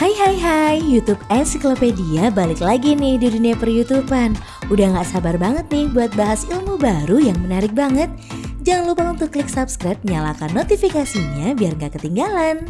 Hai hai hai, YouTube Encyclopedia balik lagi nih di dunia per YouTubean. Udah gak sabar banget nih buat bahas ilmu baru yang menarik banget. Jangan lupa untuk klik subscribe, nyalakan notifikasinya biar gak ketinggalan.